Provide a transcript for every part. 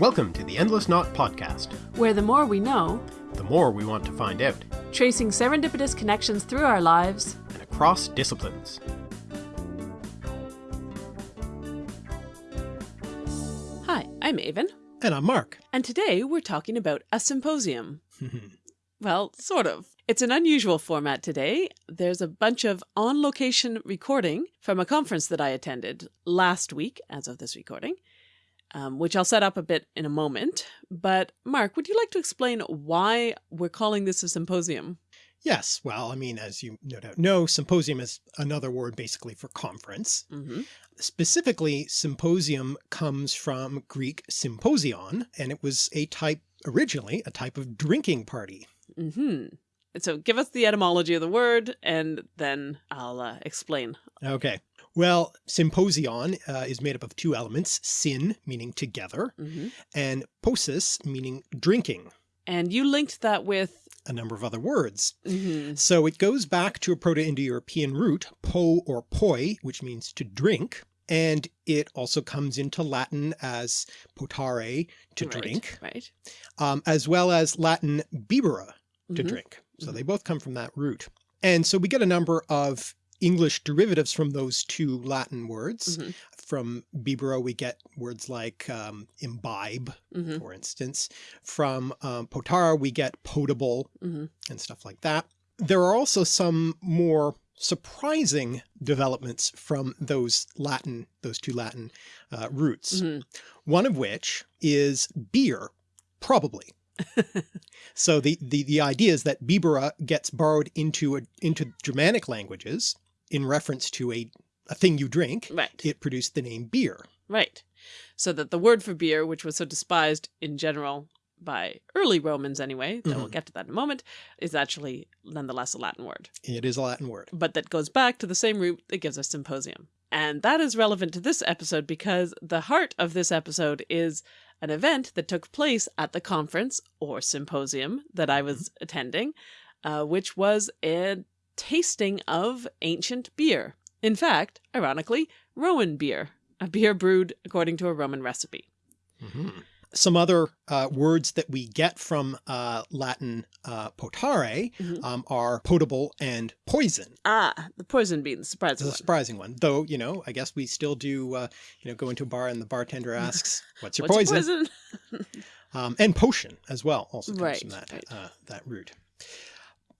Welcome to the Endless Knot Podcast. where the more we know, The more we want to find out, tracing serendipitous connections through our lives, and across disciplines. Hi, I'm Aven, And I'm Mark. and today we're talking about a symposium. well, sort of. It's an unusual format today. There's a bunch of on location recording from a conference that I attended last week, as of this recording, um, which I'll set up a bit in a moment. But, Mark, would you like to explain why we're calling this a symposium? Yes, well, I mean, as you no doubt know, symposium is another word basically for conference. hmm Specifically, symposium comes from Greek symposion, and it was a type, originally, a type of drinking party. Mm -hmm. So give us the etymology of the word, and then I'll uh, explain. Okay. Well, symposion uh, is made up of two elements, syn, meaning together, hmm and posis, meaning drinking, And you linked that with. a number of other words. mhm, So it goes back to a Proto-Indo-European root, po or poi, which means to drink. And it also comes into Latin as potare, to right, drink, Right. um, as well as Latin bibere, to Mhm. drink. So Mhm. they both come from that root. And so we get a number of English derivatives from those two Latin words. Mhm. From bibere, we get words like um, imbibe, hmm for instance. From um, potare we get potable, hmm and stuff like that. There are also some more surprising developments from those Latin, those two Latin uh, roots. hmm One of which is beer, probably. so the, the, the idea is that bibere gets borrowed into a, into Germanic languages in reference to a, a thing you drink. Right. It produced the name beer. Right. So that the word for beer, which was so despised in general by early Romans anyway, though we'll Mhm. get to that in a moment, is actually nonetheless a Latin word. It is a Latin word. but that goes back to the same root that gives us symposium. And that is relevant to this episode because the heart of this episode is an event that took place at the conference or symposium that I was attending, uh, which was a tasting of ancient beer. In fact, ironically, Roman beer, a beer brewed according to a Roman recipe. Mhm. Some other uh, words that we get from uh, Latin uh, potare Mhm. um, are potable and poison. Ah, the poison being the surprise It's a one. surprising one, though, you know, I guess we still do, uh, you know, go into a bar and the bartender asks, what's your What's your poison? poison? Um, and potion as well also comes Right, from that, right. uh, that root.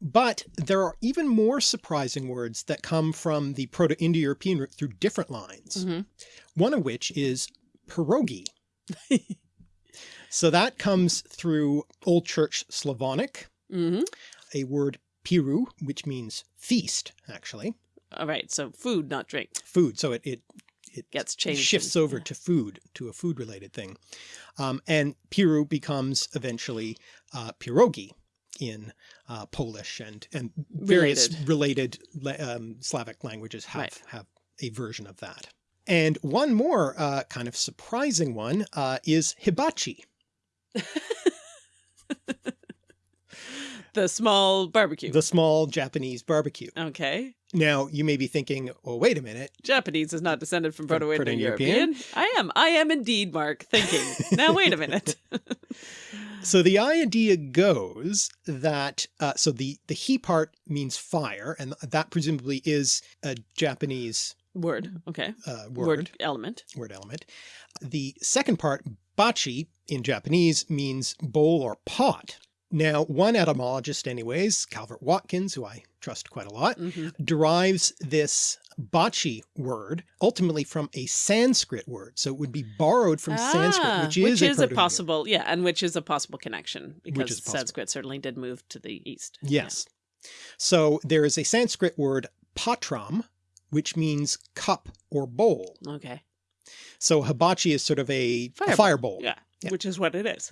But there are even more surprising words that come from the Proto-Indo-European root through different lines. Mhm. One of which is pierogi. so that comes through Old Church Slavonic, Mhm. a word piru, which means feast, actually, All right, so food, not drink, food. So it, it, it gets changed. shifts over yeah. to food, to a food related thing. Um, and piru becomes eventually uh, pierogi in uh, Polish and, and various related, la- um, Slavic languages have, Right. have a version of that. And one more uh, kind of surprising one uh, is hibachi. The small barbecue. the small Japanese barbecue. okay. Now you may be thinking, well, wait a minute. Japanese is not descended from From Proto-Indo-European. I am. I am indeed, Mark, thinking. now, wait a minute. So the idea goes that, uh, so the, the he part means fire, and that presumably is a Japanese Word. Okay. uh, Word, word, element. word element. The second part, bachi, in Japanese means bowl or pot. Now, one etymologist anyways, Calvert Watkins, who I trust quite a lot, hmm derives this bachi word ultimately from a Sanskrit word. So it would be borrowed from Sanskrit, which is, Ah, which is a Proto-Indo- possible, yeah, and which is a possible connection because possible. Sanskrit certainly did move to the east. Yes. So there is a Sanskrit word patram, which means cup or bowl. Okay. So hibachi is sort of a Fire a fire bowl. Yeah. Yeah. Which is what it is.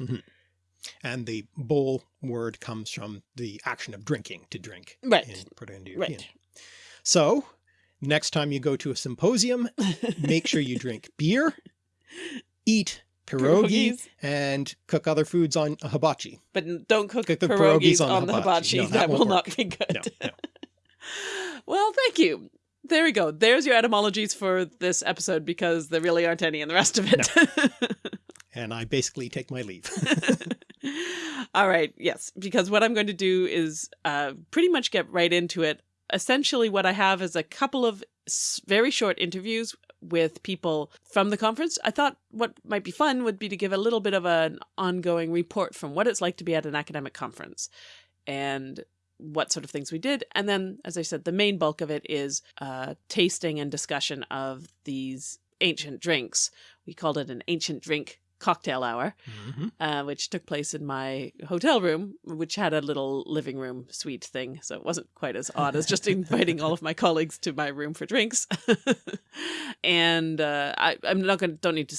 And the bowl word comes from the action of drinking, to drink Right. in Proto-Indo-European. Right. So next time you go to a symposium, make sure you drink beer, eat pierogi, Pierogies. and cook other foods on a hibachi. But don't cook, Cook the pierogies, pierogies on on, the hibachi. hibachi. No, that that will won't be good. No, no. Well, thank you. There we go. There's your etymologies for this episode because there really aren't any in the rest of it. and I basically take my leave. All right, yes, because what I'm going to do is uh, pretty much get right into it. Essentially, what I have is a couple of very short interviews with people from the conference. I thought what might be fun would be to give a little bit of an ongoing report from what it's like to be at an academic conference and what sort of things we did. And then, as I said, the main bulk of it is uh, tasting and discussion of these ancient drinks. We called it an ancient drink cocktail hour, mm -hmm. uh, which took place in my hotel room, which had a little living room suite thing. So it wasn't quite as odd as just inviting all of my colleagues to my room for drinks. and uh, I, am not going to, don't need to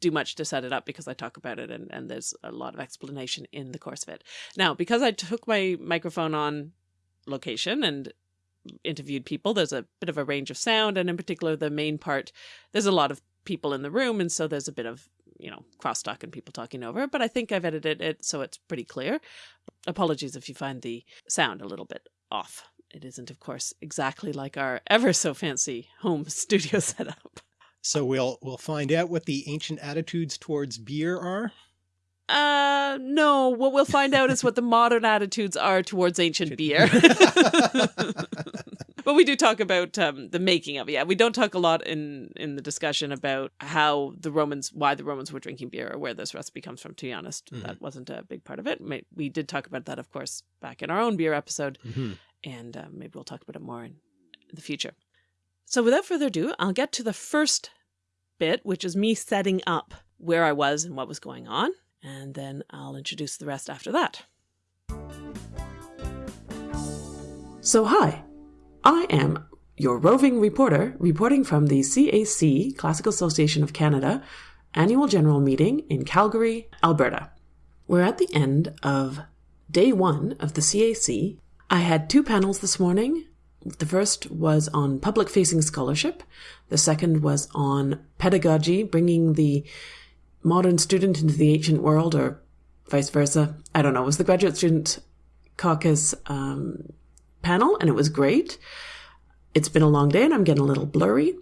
do much to set it up because I talk about it and, and there's a lot of explanation in the course of it. Now, because I took my microphone on location and interviewed people, there's a bit of a range of sound. And in particular, the main part, there's a lot of people in the room. And so there's a bit of, you know, crosstalk and people talking over, but I think I've edited it so it's pretty clear. Apologies if you find the sound a little bit off. It isn't, of course, exactly like our ever so fancy home studio setup. So we'll we'll find out what the ancient attitudes towards beer are. Uh, no. What we'll find out is what the modern attitudes are towards ancient beer. but we do talk about um, the making of it. Yeah, we don't talk a lot in in the discussion about how the Romans, why the Romans were drinking beer, or where this recipe comes from. To be honest, mm -hmm. that wasn't a big part of it. We did talk about that, of course, back in our own beer episode, mm -hmm. and uh, maybe we'll talk about it more in the future. So without further ado, I'll get to the first bit, which is me setting up where I was and what was going on, and then I'll introduce the rest after that. So hi, I am your roving reporter reporting from the CAC, Classical Association of Canada, annual general meeting in Calgary, Alberta. We're at the end of day one of the CAC. I had two panels this morning the first was on public facing scholarship. The second was on pedagogy, bringing the modern student into the ancient world, or vice versa. I don't know. It was the graduate student caucus um, panel, and it was great. It's been a long day, and I'm getting a little blurry.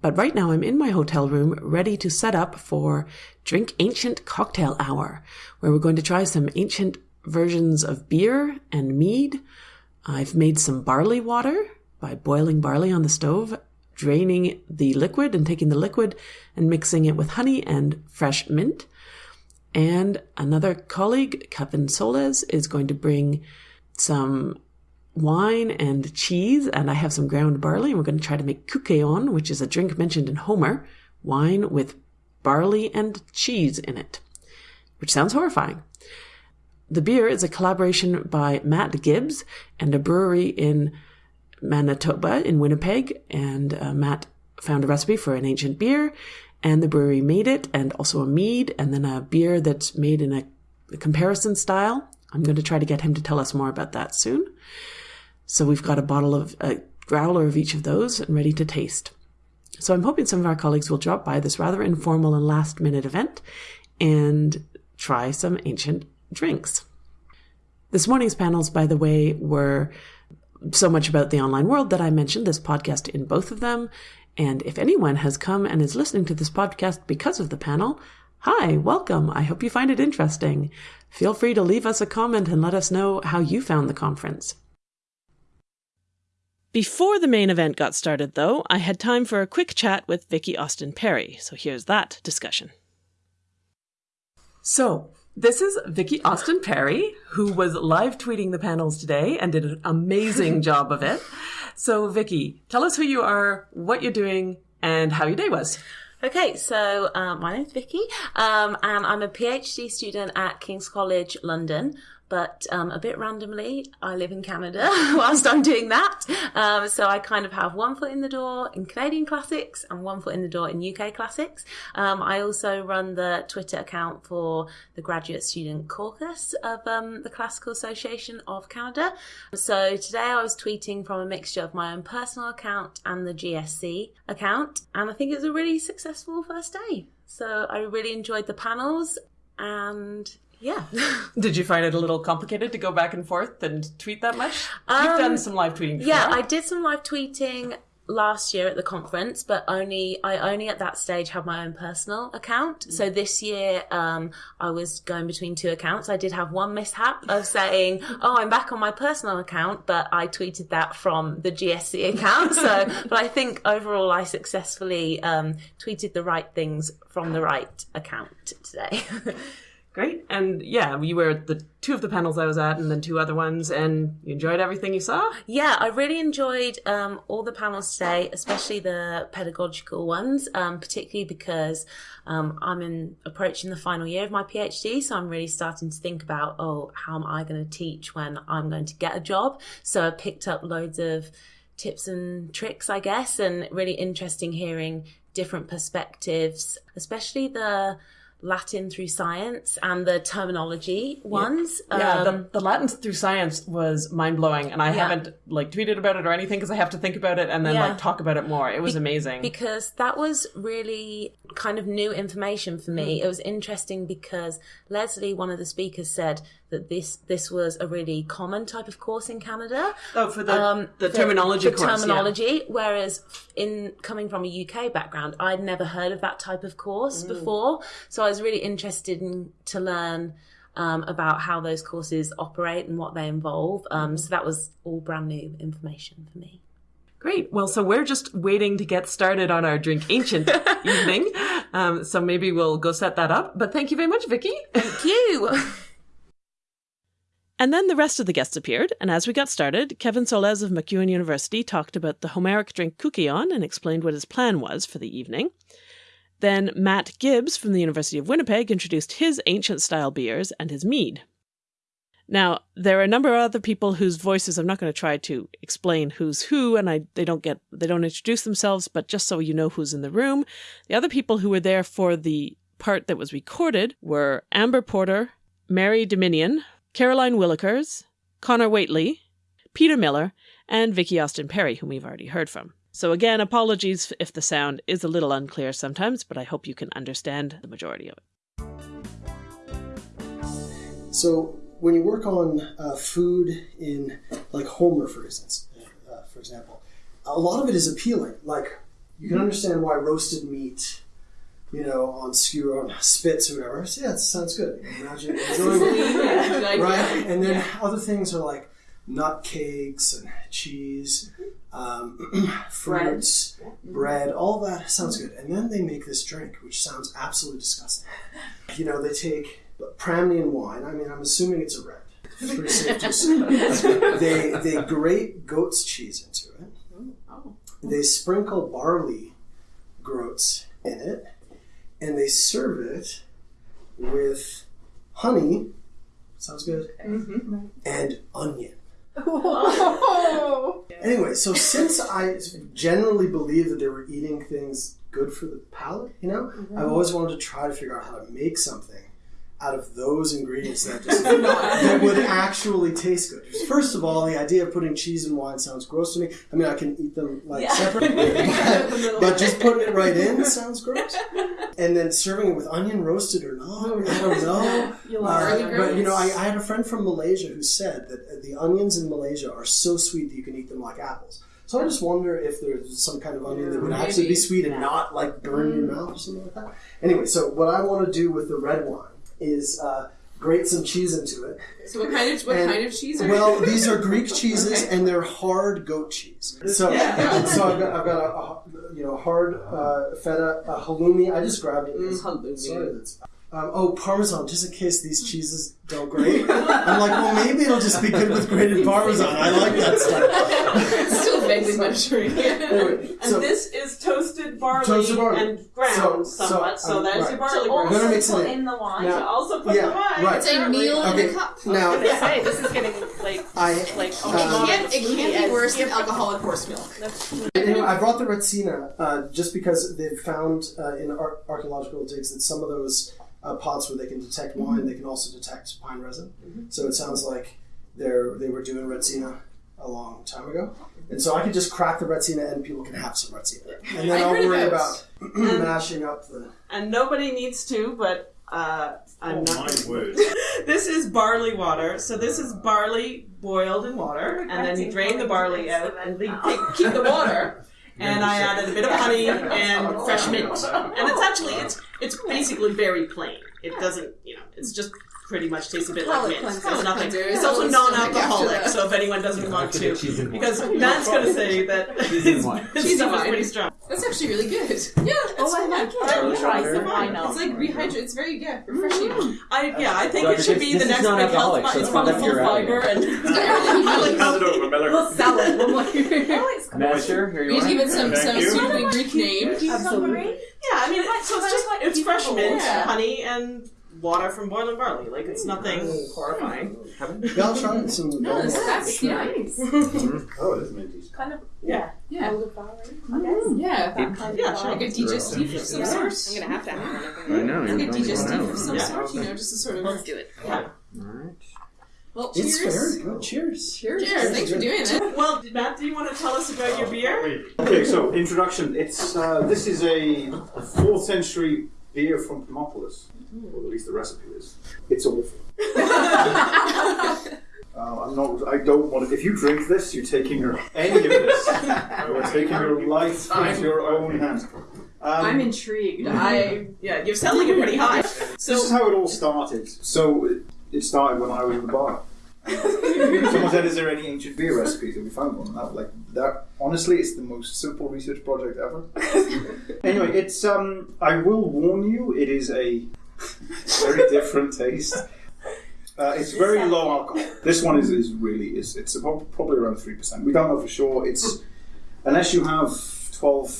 But right now, I'm in my hotel room, ready to set up for Drink Ancient Cocktail Hour, where we're going to try some ancient versions of beer and mead I've made some barley water by boiling barley on the stove, draining the liquid and taking the liquid and mixing it with honey and fresh mint. And another colleague, Kevin Solez, is going to bring some wine and cheese, and I have some ground barley, and we're going to try to make kykeon, which is a drink mentioned in Homer, wine with barley and cheese in it, which sounds horrifying. The beer is a collaboration by Matt Gibbs and a brewery in Manitoba in Winnipeg. And uh, Matt found a recipe for an ancient beer, and the brewery made it, and also a mead, and then a beer that's made in a, a comparison style. I'm going to try to get him to tell us more about that soon. So we've got a bottle of a growler of each of those and ready to taste. So I'm hoping some of our colleagues will drop by this rather informal and last minute event and try some ancient drinks. This morning's panels, by the way, were so much about the online world that I mentioned this podcast in both of them. And if anyone has come and is listening to this podcast because of the panel, hi, welcome. I hope you find it interesting. Feel free to leave us a comment and let us know how you found the conference. Before the main event got started, though, I had time for a quick chat with Vicki Austin Perry. So here's that discussion. So, this is Vicki Austin Perry, who was live tweeting the panels today and did an amazing job of it. So, Vicki, tell us who you are, what you're doing, and how your day was. Okay, so um, my name's Vicky, um, and I'm a PhD student at King's College London but um, a bit randomly, I live in Canada whilst I'm doing that. Um, so I kind of have one foot in the door in Canadian classics and one foot in the door in UK classics. Um, I also run the Twitter account for the Graduate Student Caucus of um, the Classical Association of Canada. So today I was tweeting from a mixture of my own personal account and the GSC account, and I think it was a really successful first day. So I really enjoyed the panels and yeah. Did you find it a little complicated to go back and forth and tweet that much? Um, You've done some live tweeting before. Yeah, I did some live tweeting last year at the conference, but only I only at that stage had my own personal account. So this year, um, I was going between two accounts. I did have one mishap of saying, "Oh, I'm back on my personal account," but I tweeted that from the GSC account. So, but I think overall, I successfully um, tweeted the right things from the right account today. Great. And yeah, you were at the two of the panels I was at and then two other ones and you enjoyed everything you saw? Yeah, I really enjoyed um, all the panels today, especially the pedagogical ones, um, particularly because um, I'm in approaching the final year of my PhD. So I'm really starting to think about, oh, how am I going to teach when I'm going to get a job? So I picked up loads of tips and tricks, I guess, and really interesting hearing different perspectives, especially the Latin through science and the terminology ones. Yeah, Um, the, the Latin through science was mind blowing, and I Yeah. haven't like tweeted about it or anything because I have to think about it and then Yeah. like talk about it more. It was amazing. because that was really kind of new information for me. It was interesting because Leslie, one of the speakers, said that this this was a really common type of course in Canada. oh, for the Um, the terminology for course, yeah. terminology. Whereas in coming from a UK background, I'd never heard of that type of course Mm. before. So I was really interested in to learn. Um, about how those courses operate and what they involve. Mm-hmm. Um, so that was all brand new information for me. Great. Well, so we're just waiting to get started on our Drink Ancient evening. Um, so maybe we'll go set that up. But thank you very much, Vicky. Thank you. And then the rest of the guests appeared, and as we got started, Kevin Solez of MacEwan University talked about the Homeric drink kykeon and explained what his plan was for the evening. Then Matt Gibbs from the University of Winnipeg introduced his ancient style beers and his mead. Now, there are a number of other people whose voices I'm not going to try to explain who's who, and I they don't get they don't introduce themselves, but just so you know who's in the room. The other people who were there for the part that was recorded were Amber Porter, Mary Dominion, Caroline Willikers, Connor Waitley, Peter Miller, and Vicky Austin Perry, whom we've already heard from. So again, apologies if the sound is a little unclear sometimes, but I hope you can understand the majority of it. So when you work on uh, food in like Homer, for instance, uh, for example, a lot of it is appealing. Like you can understand why roasted meat, you know, on skewer on spits or whatever. So, yeah, it sounds good. Imagine enjoying it, right? And then other things are like nut cakes and cheese, um, fruits, bread. All that sounds good. And then they make this drink, which sounds absolutely disgusting. You know, they take Pramnian wine. I mean, I'm assuming it's a red. It's pretty safe to assume. they they grate goat's cheese into it. They sprinkle barley groats in it, and they serve it with honey. Sounds good. Mm-hmm. And onion. Anyway, so since I generally believe that they were eating things good for the palate, you know, I've mm-hmm. always wanted to try to figure out how to make something out of those ingredients that just that would actually taste good. First of all, the idea of putting cheese and wine sounds gross to me. I mean, I can eat them like separately, but, but just putting it right in sounds gross. And then serving it with onion roasted or not, I don't know. Uh, but you know, I, I had a friend from Malaysia who said that uh, the onions in Malaysia are so sweet that you can eat them like apples. So I just wonder if there's some kind of onion that would actually be sweet and not like burn your mouth or something like that. Anyway, so what I want to do with the red wine is uh, grate some cheese into it. So what kind of what And- kind of cheese are Well, these are Greek cheeses, and they're hard goat cheese. So, so I've got, I've got a, a you know hard uh, feta, a halloumi. I just grabbed it. Mm, halloumi. Sorry. Um, oh, parmesan, just in case these cheeses don't grate. I'm like, well, maybe it'll just be good with grated parmesan. I like that stuff. It's still vaguely Mediterranean. Anyway, And so this is toasted barley, Toasted barley. and ground So- somewhat, so, so, um, there's right. your barley We're ground. gonna mix it in. the wine. Now- Also put Yeah, the wine. right. It's a meal in Okay, a cup. now say this is getting like I like It um, can't, it can't be worse than alcoholic horse milk. Anyway, I brought the Retsina uh, just because they've found uh, in ar- archaeological digs that some of those uh, pots where they can detect wine, they can also detect pine resin. So it sounds like they're they were doing Retsina a long time ago. And so I could just crack the Retsina and people can have some Retsina. And then I I'll worry about- about mashing up the. and nobody needs to, but uh, I'm Oh not. my word. This is barley water. So this is barley boiled in water, and then you drain the barley out and leave, keep, keep the water. and I added a bit of honey and fresh mint. And it's actually it's it's basically very plain. It doesn't you know it's just pretty much tastes a bit like mint. cleanser. There's nothing. It's also non-alcoholic, so if anyone doesn't want to, the cheese and wine. because Matt's going to say that Cheese and his stuff is pretty strong. That's actually really good. Yeah, Oh, I like it. I would try some. some. Why? It's like rehydrate. It's very yeah, mm. refreshing. I yeah, I think it should be the next big health. so It's it's probably full pure fiber and I like Hand it over, Miller. We'll sell it. We'll Master, here you need to give are. it some some you. Greek name. Absolutely. Yeah, I mean, it's, so it's just like it's fresh mint, Yeah. honey, and water from boiling barley. Like it's nothing horrifying. Yeah, I'll try some of No, those. that's, that's nice. Oh, it is minty. Kind of Yeah. Yeah, Mm, yeah. that kind Yeah, of sure. Like a digestif of some sort. I'm gonna have to have one. I know. Like you're a going digestif of some Yeah. sort. You know, just to sort of. Let's do it. Alright. Well, It's cheers. very good. Cheers. Cheers. Thanks for doing it. Well, Matt, do you want to tell us about your beer? Okay, so introduction. It's uh, this is a fourth century beer from Panopolis, or at least the recipe is. It's awful. Uh, I'm not. I don't want. It if you drink this, you're taking your any of this. You're taking your life into your own hands. Um, I'm intrigued. I Yeah, you're selling it pretty high. This is So how it all started. So it- it started when I was in the bar. Someone said, "Is there any ancient beer recipes?" And we found one. Was like, "That honestly, it's the most simple research project ever." anyway, it's um. I will warn you, it is a very different taste. Uh, it's very low alcohol. This one is, is really is it's about, probably around three percent. We don't know for sure. It's unless you have twelve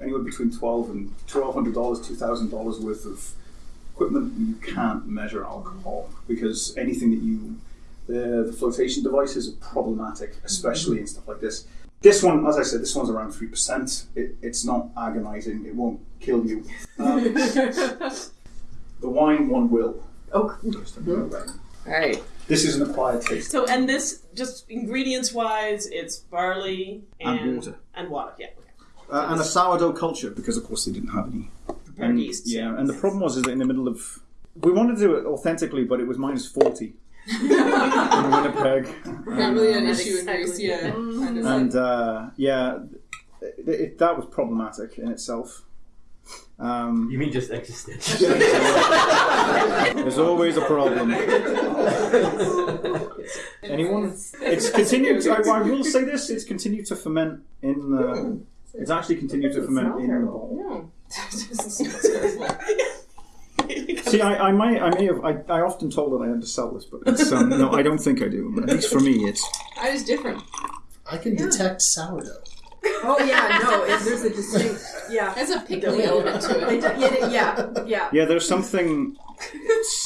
anywhere between twelve and twelve hundred dollars, two thousand dollars worth of equipment, you can't measure alcohol because anything that you the, the flotation devices are problematic, especially in stuff like this. This one, as I said, this one's around three percent. It, it's not agonizing. It won't kill you. Um, the wine one will. Oh. Alright. This is an acquired taste. so and this just ingredients wise, it's barley and, And water. And water, yeah. Uh, and a sourdough culture because, of course, they didn't have any. Prepared And, yeast. yeah, and the problem was is that in the middle of we wanted to do it authentically, but it was minus forty in Winnipeg. Not really an Um, issue in Greece, yeah. Kind of and uh, yeah, it, it, that was problematic in itself. Um, You mean just existential? there's always a problem. Anyone? It's continued. I, I will say this: it's continued to ferment in the. It's actually continued to ferment in the bottle. See, I, I might, I may have, I, I often told that I had to sell this, but it's, um, no, I don't think I do. But at least for me, it's. I was different. I can detect sourdough. Oh yeah, no. It, there's a distinct. Yeah. There's a pickly element to They it. yeah, yeah, yeah. Yeah, there's something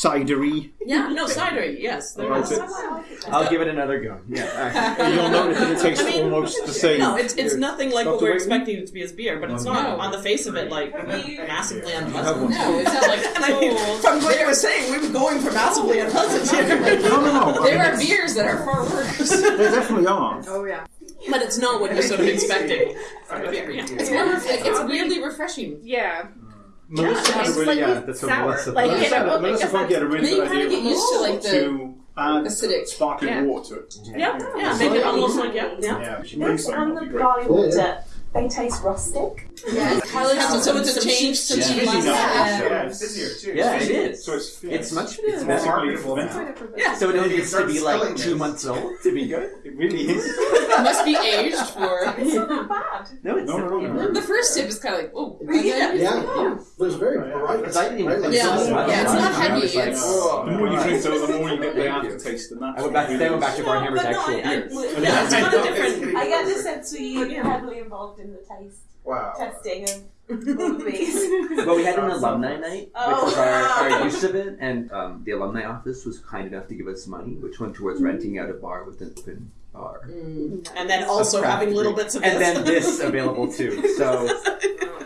cidery. Yeah, no, cidery, yes. There About is. it. I'll give it another go. Yeah. You'll notice that it tastes I mean, almost the same. No, it's, it's nothing like Not what we're way- expecting it to be as beer, but it's not No. on the face of it like massively unpleasant. No, it's not like. And I mean, from what you were saying, we were going for massively unpleasant here. No, no, no. I There mean, are beers that are far worse. There definitely are. Oh yeah. But it's not what you're sort of expecting from. Yeah. It's more. Ref- it's weirdly refreshing. Yeah. Melissa had a really, like yeah, That's what sour. Melissa Like, thought. you know, Melissa, Melissa had a really good idea get used to like the to add acidic. sparkling Yeah. water to it. Yeah, yeah, make it almost like yeah, yeah. Yeah, she brings some. And that'd the be great. barley water, they taste rustic. Yeah, Tyler has to so it's a change to Yeah. cheese. Fizzy. Yeah. Yeah, it's fizzier too. Yeah, it is. So it's, yeah, It's much. It's more basically marketable. Yeah. So it needs to be like selling two months old to be good. It really is. it Must be aged for. It's not bad. No, it's No, no, no, no. The first sip is kind of like, oh, Yeah. Yeah, but it's very bright. Because I didn't even Right, like think Yeah. so much. Yeah, it's not heavy, was like, it's- oh, oh. The more you drink, though, the more you get the aftertaste, and that's I went back. Then I went back to Barn Hammer's but no, actual I, I, yeah, it's kind of different. I get the sense we are heavily involved in the taste Wow. testing of all of these. Well, we had an alumni night, Oh, which was our, wow. our use of it, and um, the alumni office was kind enough to give us money, which went towards renting out a bar with an open bar. And then also having little bits of and this. then this available too. So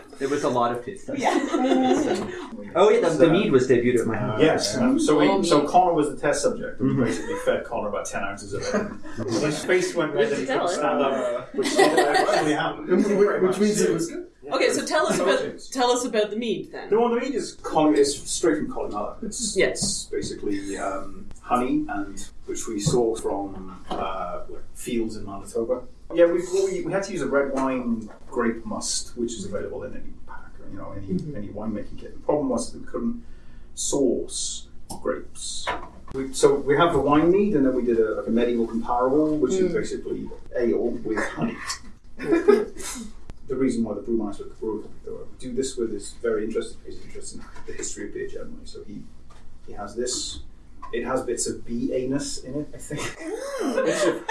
there was a lot of taste testing. Oh yeah, the, the mead was debuted at my house. Yes. Um, so Oh, we, so Connor was the test subject. and We basically fed Connor about ten ounces of it. His face went red and he couldn't stand up, which actually happened. Which means it was good. Okay, so tell us about Apologies. tell us about the mead then. The one the mead is Colin, it's straight from Colin It's Yeah. it's basically um, honey and which we source from uh, like fields in Manitoba. Yeah, we, we we had to use a red wine grape must, which is available in any pack or you know any mm-hmm. any winemaking kit. The problem was that we couldn't source grapes. We, so we have the wine mead, and then we did a, like a medieval comparable, which is mm. basically ale with honey. the reason why the brewmaster at the brewery do this with is very interested. He's interested in the history of beer generally. So he he has this. It has bits of bee anus in it, I think.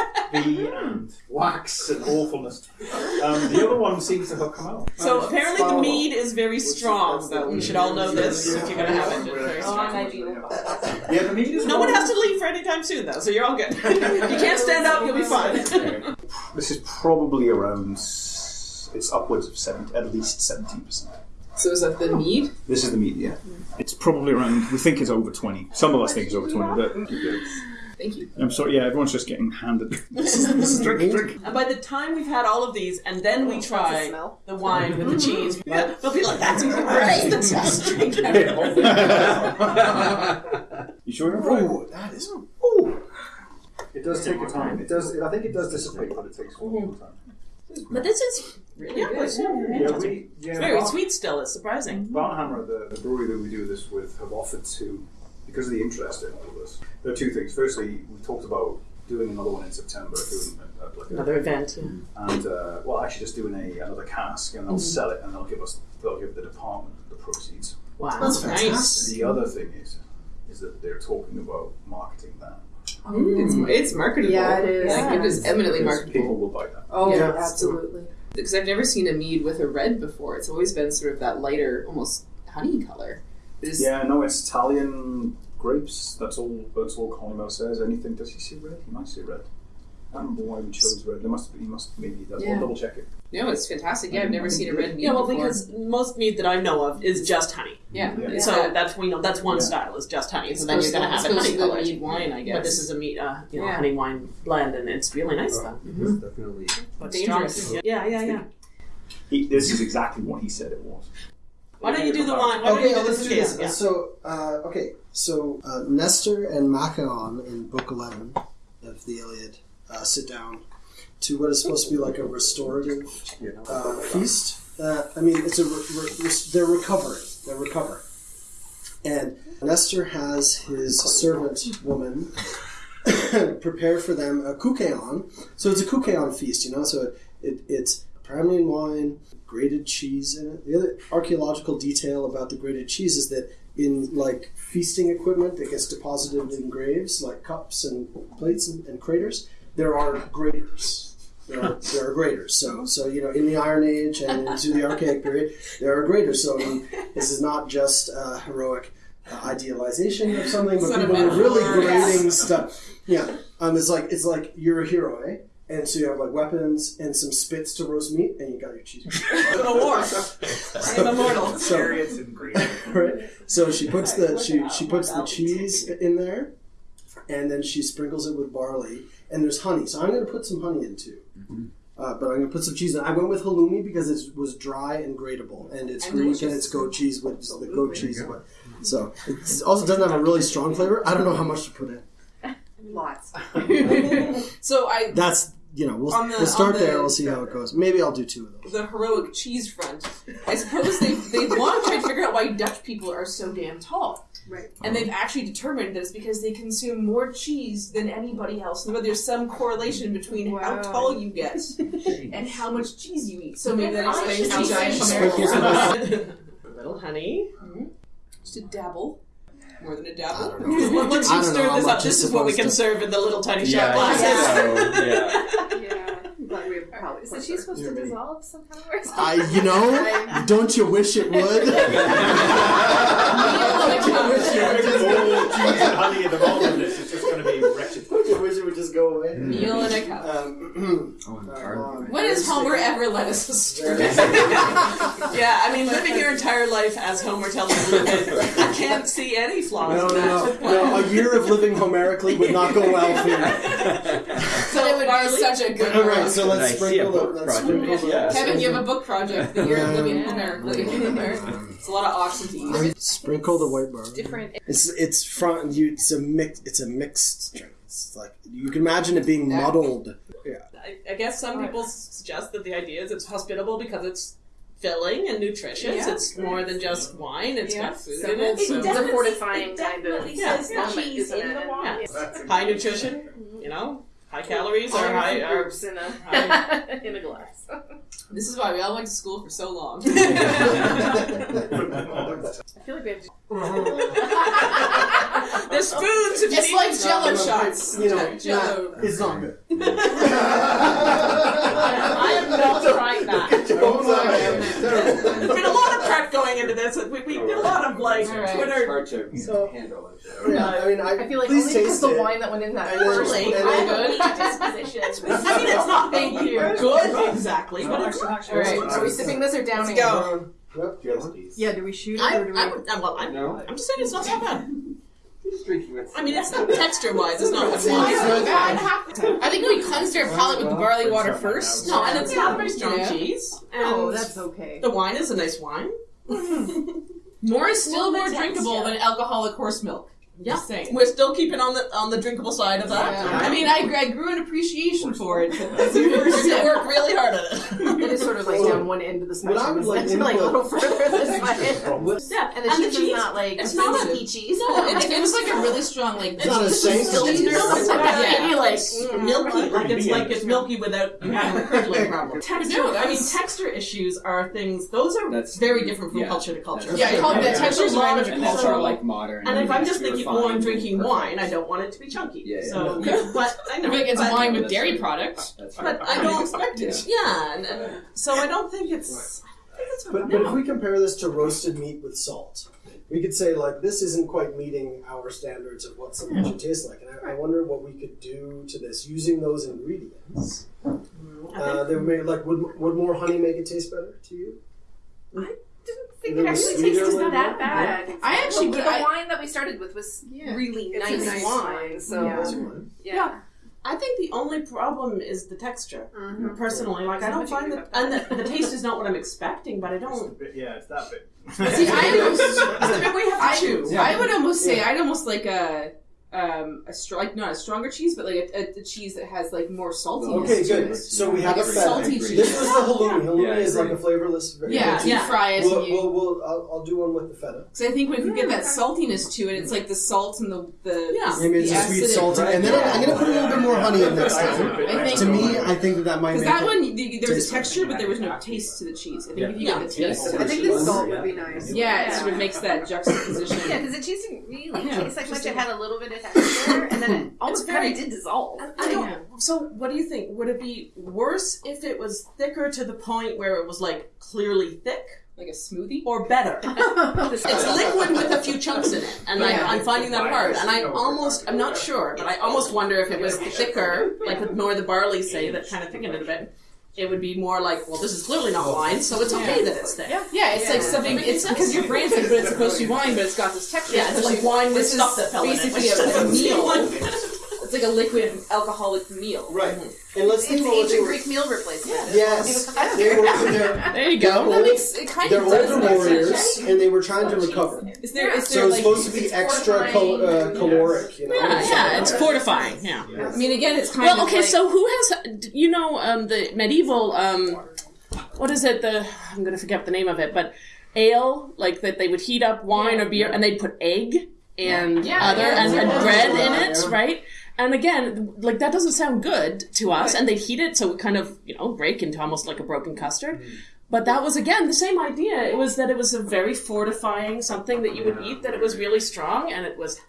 bits of bee and wax and awfulness. Um, the other one seems to have come out. So apparently the mead is very strong, though. We should all know this if you're gonna have it. Very strong. Yeah, the mead is No one one- has to leave for any time soon, though, so you're all good. you can't stand up, you'll be fine. This is probably around. s- It's upwards of seventy, at least seventeen percent. So is that the mead? This is the mead, yeah. It's probably around. We think it's over twenty. Some of us think it's over twenty, but Thank you. I'm sorry. Yeah, everyone's just getting handed. this is this is drink, drink. And by the time we've had all of these, and then we try the wine with the cheese, they'll be like, "That's great, the best drink. You sure you're right? Ooh, that is. It does take a time. It does. I think it does dissipate, but it takes a long time. But this is really good. Yeah, we. Yeah, It's very Bar- sweet still. It's surprising. Barn Hammer, the, the brewery that we do this with, have offered to, because of the interest in all of this. There are two things. Firstly, we talked about doing another one in September, doing a, a, like a- Another event. and uh, well, actually just doing a another cask, and they'll sell it, and they'll give us, they'll give the department the proceeds. Wow, That's nice. fantastic. The other thing is, is that they're talking about marketing that. It's, it's marketable. Yeah, it is. Like, it is eminently Because marketable. People will buy that. Oh, Yeah. absolutely. Because I've never seen a mead with a red before. It's always been sort of that lighter, almost honey color. This, Yeah, no, it's Italian grapes. That's all. That's all Colin says. Anything? Does he say red? He might say red. I don't remember why we chose red. There must be. He must maybe. That's, Yeah. I'll double check it. No, it's fantastic. Yeah, I've never seen a red mead Yeah, well, before. because most mead that I know of is just honey. yeah, Yeah. it's So that's we know that's one Yeah. style is just honey. So then you're going to to- have it it's honey colored be mead wine, I guess. But this is a meat, uh, you know, Yeah. honey wine blend, and it's really nice though. It's definitely. But Dangerous. strong. Yeah, yeah, yeah. He, this is exactly what he said it was. Why don't you do the wine? Why don't Okay, you do let's do this. Yeah. So, uh, okay, so uh, Nestor and Machaon in Book 11 of the Iliad uh, sit down to what is supposed to be like a restorative uh, feast. Uh, I mean, it's a re- re- they're recovering. They're recovering, and Nestor has his servant woman prepare for them a kykeon. So it's a kykeon feast, you know. So it, it's Pramnian wine, grated cheese in it. The other archaeological detail about the grated cheese is that in like feasting equipment that gets deposited in graves, like cups and plates and, and craters, there are graters. There are, there are graters. So, so you know, in the Iron Age and into the Archaic period, there are graters. So, I mean, this is not just a heroic uh, idealization of something, but people were really grading stuff. Yeah, um, it's like it's like you're a hero, eh? And so you have like weapons and some spits to roast meat, and you got your cheese. Go to war. I am immortal. So, Chariots and green. right? So she puts the she she puts the cheese in there, and then she sprinkles it with barley, and there's honey. So I'm going to put some honey in too. Uh, but I'm going to put some cheese in. I went with halloumi because it was dry and grateable, and it's And Greek and it's goat cheese with the goat cheese. But, so it also doesn't have a really strong flavor. I don't know how much to put in. Lots. so I That's you know we'll, the- we'll start on the- there. We'll see how it goes. Maybe I'll do two of those. the heroic cheese front. I suppose they they want to try to figure out why Dutch people are so damn tall. Right. And they've actually determined that it's because they consume more cheese than anybody else. And there's some correlation between how tall you get and how much cheese you eat. So maybe that explains how giant Sprinkles America of A little honey. Hmm? Just a dabble. More than a dabble. don't. Once you don't stir this up, this is is what we can to- serve in the little tiny shot Yeah, glasses. so, yeah. Yeah. But we probably Is the cheese supposed to dissolve somehow or something? I, you know, don't you wish it would? Oh, cheese and honey at the bottom of this. It's just going to be wretched. Don't you wish it would just go away? Meal in a cup. Um, Oh, and uh. When has Homer ever let us astray? Yeah, I mean, living your entire life as Homer tells you to live it, I can't see any flaws no, in no, that. no, no. A year of living Homerically would not go well for you. So it would be such a good All one. so let's Nice. See a sprinkle book the. Let's project. sprinkle. Yeah. Kevin, you have a book project that you're living Yeah. Homerically. It's a lot of oxen to eat. Sprinkle the white barley. Different. It's it's from you. It's a mix. It's a mixed drink. It's like you can imagine it being muddled. Yeah. I, I guess some people s- suggest that the idea is it's hospitable because it's filling and nutritious. Yeah. It's more than just wine. It's Yeah. got food So in it. it's so- a fortifying it kind of definitely Yeah. says cheese in the wine. Yeah. high nutrition. Mm-hmm. You know, high calories or high food uh, or in a high- in a glass. This is why we all went to school for so long. I feel like we have to. There's spoons if you It's need like them. Jello shots. You know, Jello. not- it's not good. I am not trying that. There's been a lot of prep going into this. We, we did a lot of like All right. Twitter. hard to So- handle it. Yeah, I mean, I, I feel like please only because taste the it. wine that went in that And then- first Really? I then- have a weak disposition. I mean, it's not Thank you. good exactly, but it's. All right, are we sipping this or downing Let's go. Yep. Do you want these? Yeah, do we shoot it I, or do we? I would, uh, well, I, No. I'm just saying it's not that bad. Just drinking with. I mean, it's not texture wise. It's not. It's wine. not bad. I think we cleansed our palate with the barley water first. No, and it's not a very strong Yeah. cheese. And Oh, that's okay. the wine is a nice wine. More is still Well, more the drinkable texture. than alcoholic horse milk. Yeah, Just saying. we're still keeping on the on the drinkable side of that. I mean, I, I grew an appreciation for it. But this you first you sip- work really hard at it. It is sort of like down one end of the What I spectrum, would isn't like it? like a little further this way. What- Yeah, And the cheese is not like it's not a offensive. Stinky cheese. No, it, it was like a really strong like. It's not a saint. Still cheese. cheese. Yeah. Yeah. like It's milky, like it's like it's milky without you having a curdling problem. Texture, I mean, texture issues are things; those are That's- very different from culture to culture. Yeah, I call it- There's texture's a lot of random cultural- cultural, like modern. And if I'm just thinking, refined, oh, I'm drinking perfect. wine, I don't want it to be chunky. Yeah, yeah. So, Yeah. but I I know, feel like it's but, wine with dairy products. But I don't expect it. Yeah, and, and so I don't think it's. I don't think But, but if we compare this to roasted meat with salt, we could say like this isn't quite meeting our standards of what something should taste like, and I, I wonder what we could do to this using those ingredients. Uh, that would like would would more honey make it taste better to you? I think It it was actually sweeter tastes not that bad. I actually the, the I- wine that we started with was Yeah. really It's nice, nice wine. wine. So Yeah. That's yeah. I think the only problem is the texture. Mhm. Personally, like I don't find you that, and the, the taste is not what I'm expecting, but I don't. Yeah, it's that bit. See, I almost, I mean, we have to I, choose. I would almost say I'd almost like a um a str- like not a stronger cheese, but like a, a, a cheese that has like more saltiness. Okay, to good. it. So we have Like a a feta. salty This was the halloumi. Halloumi Yeah, is like a flavorless. very Yeah, good you fry it. We'll, we'll, we'll, I'll, I'll do one with the feta. Because I think we could get that saltiness to it. It's like the salt and the the Yeah. Maybe it's the a sweet acidic- salty, and then I'm, I'm gonna put a little bit more honey in next time. I think To me, I think that that might because make that one the, there was a texture, but there was no taste to the cheese. I think if you Yeah. get the taste, Yeah. I think the salt would be nice. yeah, it sort of makes that juxtaposition. Yeah, because the cheese didn't really taste like much. It had a little bit of texture, and then it almost very- kind of did dissolve. I don't. So, what do you think? Would it be worse if it was thicker to the point where it was like clearly thick, like a smoothie. or better? It's liquid with a few chunks in it, and Yeah. I, I'm finding that hard. And I almost, I'm not sure, but I almost wonder if it was thicker, like with more the barley, say, that kind of thickened it a bit. It would be more like, well, this is clearly not wine, so it's okay that it's there. Yeah, Yeah, it's like something. It's because your brand says, but it's supposed to be wine, but it's got this texture. Yeah, it's like wine with This stuff is that fell in it. basically a, a meal. like- It's like a liquid alcoholic meal. Right. And let's think It's about ancient. Greek meal replacement. Yes, they were. They're, There you go. That older, makes it kind they're of does older make warriors, sense. and they were trying to recover. Is there? Is So there it's like? supposed to be extra cal- uh, caloric, you know. Yeah, yeah, it's fortifying. Yeah. I mean, again, it's kind Well, of okay. like, So who has you know um, the medieval um, what is it? The I'm going to forget the name of it, but ale like that they would heat up wine or beer and they'd put egg and Yeah, other yeah, and, and bread in it, right? And again, like that doesn't sound good to us, and they'd heat it so it kind of you know break into almost like a broken custard. But that was again the same idea. It was that it was a very fortifying something that you would eat. That it was really strong, and it was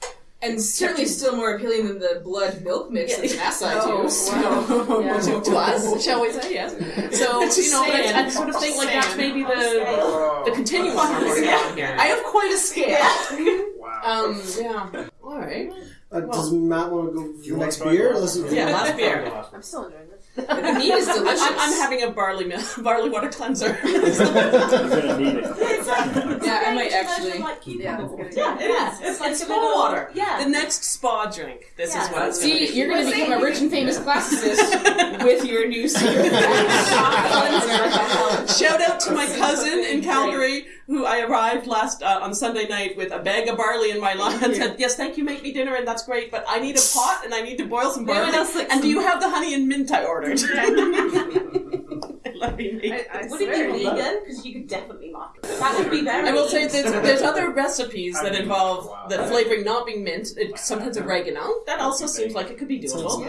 and certainly still more appealing than the blood milk mix that Maasai Oh, do. So, to, to us. shall we say yes? So you know, but I, I sort of think like Just that's maybe the the continuum we're working on here. I have quite a scale. Wow. Um, yeah. All right. Uh, does Matt want to go for the next beer? Listen, Yeah, last beer. I'm still enjoying this. The meat is delicious. I'm, I'm having a barley milk, barley water cleanser. You're gonna need it. Yeah, I might actually. Yeah, it's good. yeah, it is. It's like spa water. Yeah. The next spa drink. This Yeah. is what it's going to See, be. you're going to become a rich and famous classicist with your new secret. Shout out to my cousin in Calgary who I arrived last uh, on Sunday night with a bag of barley in my hand and said, "Yes, thank you you make me dinner and that's great, but I need a pot and I need to boil some barley. else like and do you have the honey and mint I ordered? Let me make. I Would it be vegan? Because you could definitely market it. That would be very. I will say there's, there's other recipes that involve the flavoring not being mint. It, sometimes oregano. That also seems like it could be doable.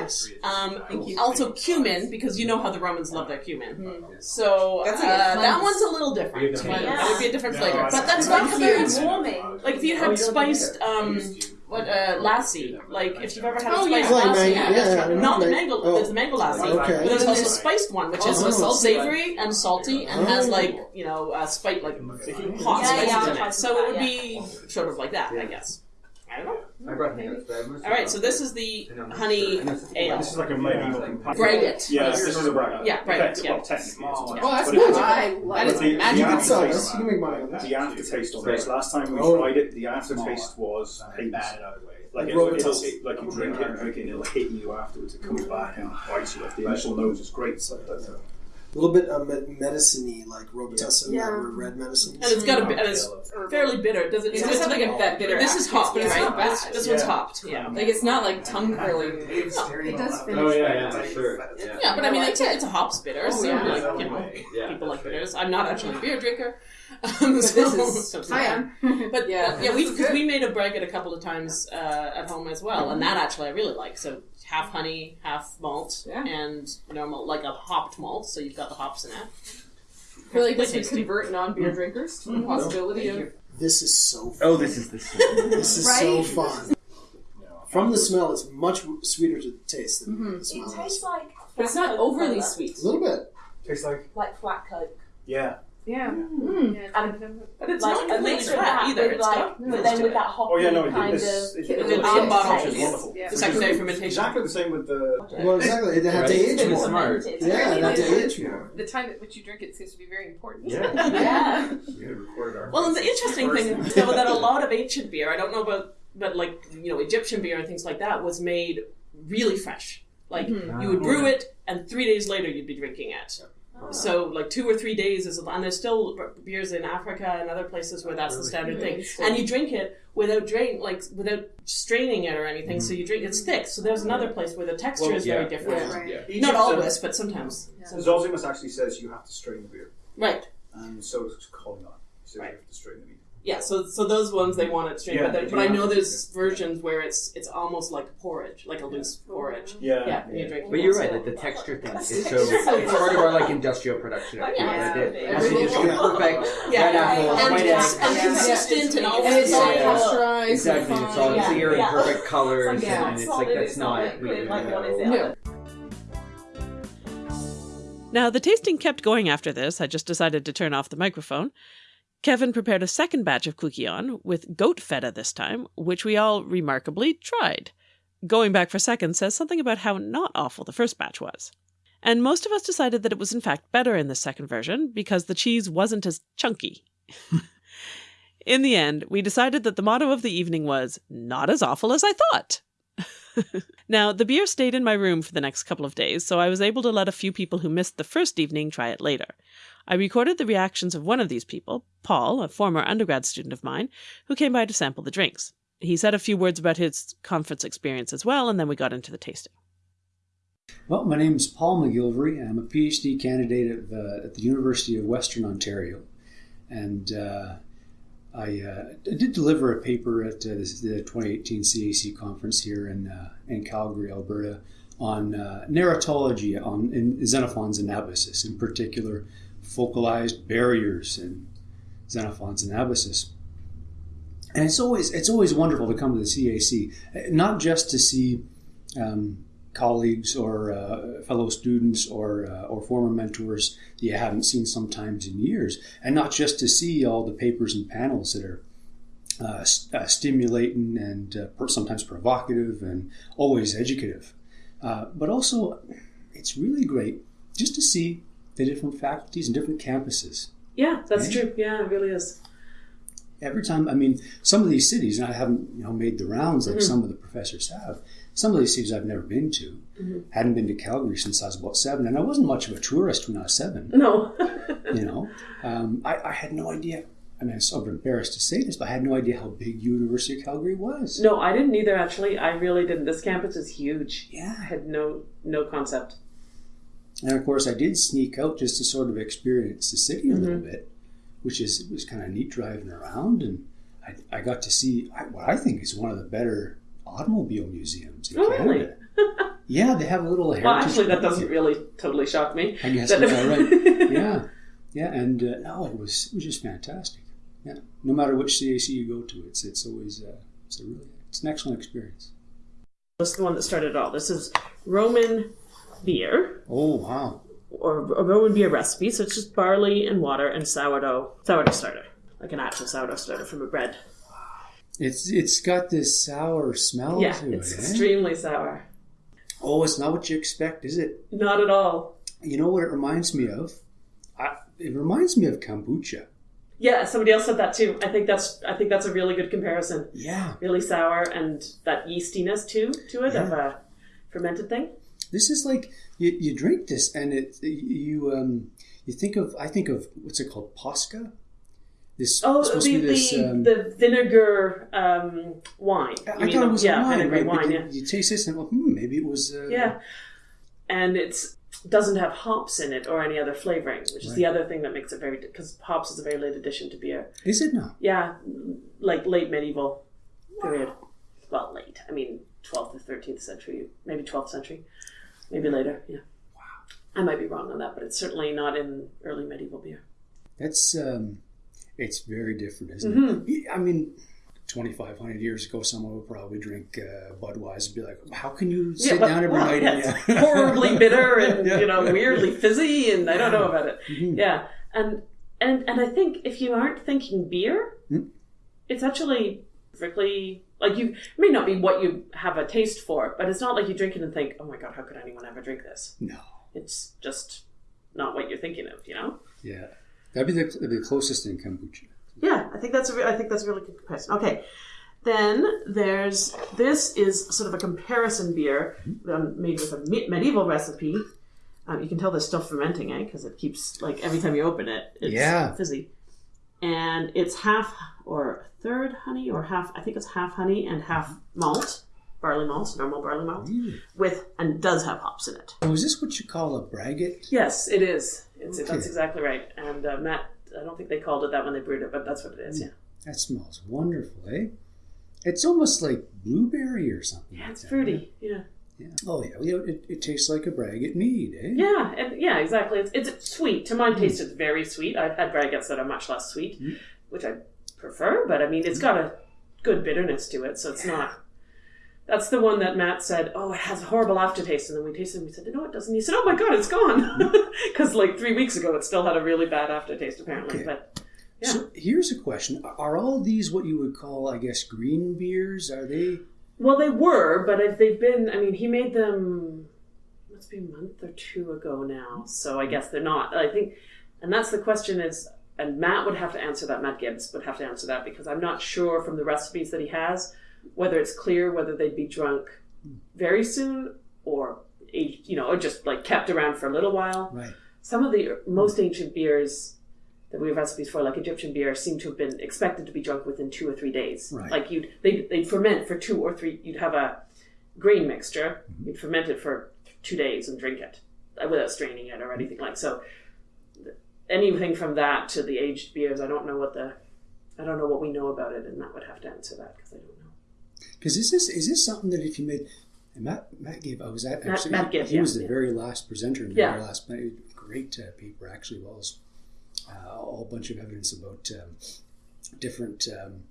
Um, also cumin because you know how the Romans love their cumin. So uh, That's a good that one's a little different. Yeah. That would be a different flavor, but that's That's not very huge. warming. Like if you had spiced um what uh lassi, like if you've ever had a Oh, spiced yeah. Like lassi, mango- yeah, yeah, not the mango, oh. there's the mango lassi, Okay. but there's also a spiced one, which is Oh. savory and salty and has like you know uh, spice like hot Yeah, spices yeah, in it. So it would try be sort of like that, I guess. I don't know. I brought notes, but I must- All right, so this is the honey ale. This is like a medieval companion. Braggot. Yeah, this is a braggot. Yeah, braggot, Effect- yeah. Well, technically, oh, it's not. Oh, that's But good. it's- I but love the- it. the Magic You can sell aftertaste- this. You can make money on this. The aftertaste on this. Last time we Oh. tried it, the aftertaste was painless. Like it'll, it'll, it, like you drink it and drink it, and it'll hit you afterwards. It comes back and bites you. Like the initial nose is great. So that's, A little bit um, medicine-y, like Robitussin, Yeah. that were red medicine. And it's got a bit, and it's fairly bitter. Does it? It so does it's have like a that bitter This is aftertaste, hopped, but it's right? not bad. This, this one's hopped. Yeah. Like it's not like tongue curling. It does finish. Oh yeah, yeah, sure. Yeah. Yeah, but I mean, it's a, it's a hops bitter, so yeah. like you know, Yeah, people like that's bitters. I'm not actually a beer drinker, um, But so, this is. so I am. But Yeah, yeah, yeah, we because we made a braggot a couple of times uh, at home as well, and that actually I really like. So half mm-hmm. honey, half malt, Yeah. and normal like a hopped malt. So you've got the hops in it. I feel like this would convert non-beer mm-hmm. drinkers to the possibility of. This is so fun. Oh, this is the This is so fun. From the smell, it's much sweeter to the taste than the It tastes like. But it's not overly Coke sweet. A little bit. tastes like Like flat Coke. yeah. Hmm. Yeah. And But it's like not completely mixture that either. with It's like, got but then with that hoppy Oh yeah, no, kind it's, of. it's, it's, It's it's, bottle, which is wonderful. Yeah. the secondary It's fermentation. Exactly the same with the. Well, exactly. It had to age more. smart. Yeah, it had to age more. The time at which you drink it seems to be very important. Yeah. Yeah. We had recorded our. Well, and the interesting thing is though, that a lot of ancient beer, I don't know about, but like you know, Egyptian beer and things like that was made really fresh. Like mm-hmm. you would brew ah. it, and three days later you'd be drinking it. So like two or three days is, and there's still beers in Africa and other places where that's the standard thing. And you drink it without drain, like without straining it or anything. So you drink it's thick. So there's another place where the texture Well, is yeah. very different. Yeah. Right. Yeah. Not Egypt, always, but sometimes. uh, Zosimus actually says you have to strain the beer, Right. and so it's Colin. He says Right. you have to strain the beer. Yeah, so so those ones they want it straight, Yeah, but, there- they but I know there's versions where it's it's almost like porridge, like a loose porridge. Yeah. Yeah, you drink. But you're right, like the texture thing is so it's part of our like industrial production of food. Yeah. Like it it has to just be perfect, Yeah, red apple, and, white cons- egg. and consistent and all And it's all Yeah. pasteurized. Exactly, it's all fine. clear and perfect colors, and it's like that's not. we liquid, one is No. Now the tasting kept going after this. I just decided to turn off the microphone. Kevin prepared a second batch of kykeon with goat feta this time, which we all remarkably tried. Going back for seconds says something about how not awful the first batch was. And most of us decided that it was in fact better in the second version because the cheese wasn't as chunky. in the end, we decided that the motto of the evening was not as awful as I thought. now, the beer stayed in my room for the next couple of days, so I was able to let a few people who missed the first evening try it later. I recorded the reactions of one of these people, Paul, a former undergrad student of mine, who came by to sample the drinks. He said a few words about his conference experience as well, and then we got into the tasting. Well, my name is Paul McGilvery. I'm a PhD candidate at, uh, at the University of Western Ontario. And uh, I, uh, I did deliver a paper at uh, the 2018 CAC conference here in, uh, in Calgary, Alberta, on uh, narratology on, in Xenophon's Anabasis, in particular, focalized barriers in Xenophon's Anabasis. And it's always it's always wonderful to come to the CAC, not just to see um, colleagues or uh, fellow students or uh, or former mentors that you haven't seen sometimes in years, and not just to see all the papers and panels that are uh, st- uh, stimulating and uh, sometimes provocative and always educative, uh, but also it's really great just to see the different faculties and different campuses Yeah, that's Yeah. true. Yeah, it really is. every time i mean some of these cities and i haven't you know made the rounds like Mhm. some of the professors have some of these cities i've never been to Mhm. hadn't been to calgary since i was about seven and i wasn't much of a tourist when i was seven No. you know um, I, I had no idea I mean, I'm so embarrassed to say this, but I had no idea how big University of Calgary was. No, I didn't either. Actually, I really didn't. This campus is huge. Yeah. I had no no concept. And of course, I did sneak out just to sort of experience the city a little Mhm. bit, which is it was kind of neat driving around, and I, I got to see what I think is one of the better automobile museums in Oh, Canada. Yeah, they have a little heritage. Well, actually, that doesn't really totally shock me. I guess that's all right. Yeah, yeah, and uh, no, it was it was just fantastic. Yeah, no matter which CAC you go to, it's it's always uh, it's a really it's an excellent experience. This is the one that started it all. This is Roman beer, Oh wow, or a Roman beer recipe. So it's just barley and water and sourdough sourdough starter, like an actual sourdough starter from a bread. it's it's got this sour smell yeah, to it's it. eh? extremely sour. Oh, it's not what you expect, is it? Not at all. You know what it reminds me of? I, it reminds me of kombucha. Yeah, somebody else said that too. I think that's I think that's a really good comparison. Yeah. Really sour and that yeastiness too to it of a fermented thing. This is like you, you drink this and it you um you think of I think of what's it called Posca. This Oh, the this. the, um, the vinegar um, wine. I You thought it was yeah, wine, vinegary right? Wine. you, Yeah, you taste this and well, hmm, maybe it was. Uh, yeah, and it's doesn't have hops in it or any other flavoring, which is the other thing that makes it very because hops is a very late addition to beer. Is it now? Yeah, like late medieval period. Well, late. I mean, 12th to 13th century, maybe 12th century, maybe later. Yeah. Wow. I might be wrong on that, but it's certainly not in early medieval beer. That's um, it's very different, isn't Mhm. it? I mean, twenty five hundred years ago, someone would probably drink uh, Budweiser and be like, "How can you sit but- down every well, night?" yeah, and, horribly bitter and Yeah. you know weirdly fizzy, and I don't know about it. Mhm. Yeah, and and and I think if you aren't thinking beer, Mm. it's actually strictly like you it may not be what you have a taste for, but it's not like you drink it and think, "Oh my god, how could anyone ever drink this?" No. It's just not what you're thinking of, you know. Yeah, that'd be the, that'd be the closest in kombucha. Yeah, I think that's a re- I think that's a really good comparison. Okay, then there's this is sort of a comparison beer um, made with a me- medieval recipe. Um, you can tell there's still fermenting, eh? Because it keeps like every time you open it, it's Yeah. fizzy. And it's half or third honey or half. I think it's half honey and half malt, barley malt, normal barley malt, with and does have hops in it. Oh, is this what you call a braggot? Yes, it is. It's, Okay. That's exactly right. And uh, Matt, I don't think they called it that when they brewed it, but that's what it is. Yeah. That smells wonderful, eh? It's almost like blueberry or something. Yeah, like it's that, fruity. Right? Yeah. Oh yeah, you know, it, it tastes like a braggot mead, eh? Yeah, and yeah, exactly. It's, it's sweet. To my taste, it's very sweet. I've had braggots that are much less sweet, Mm. which I prefer. But I mean, it's got a good bitterness to it, so it's not. That's the one that Matt said. Oh, it has a horrible aftertaste, and then we tasted it. and We said, no, it doesn't. He said, oh my god, it's gone. Because like three weeks ago, it still had a really bad aftertaste, apparently. Okay. But yeah, So here's a question: Are all these what you would call, I guess, green beers? Are they? Well, they were, but if they've been. I mean, he made them. Must be a month or two ago now. So I guess they're not. I think, and that's the question is, and Matt would have to answer that. Matt Gibbs would have to answer that because I'm not sure from the recipes that he has whether it's clear whether they'd be drunk very soon or you know, or just like kept around for a little while. Right. Some of the most ancient beers that we have recipes for, like Egyptian beer, seem to have been expected to be drunk within two or three days. Right. Like you'd they they'd ferment for two or three. You'd have a grain mixture. You'd ferment it for two days and drink it uh, without straining it or anything like so. Anything from that to the aged beers, I don't know what the I don't know what we know about it, and Matt would have to answer that because I don't know. Because is this is this something that if you made and Matt Matt gave I was at actually Matt Gibb, he was the yeah. very last presenter in the Yeah. very last great uh, paper actually was uh, a whole bunch of evidence about um, different um,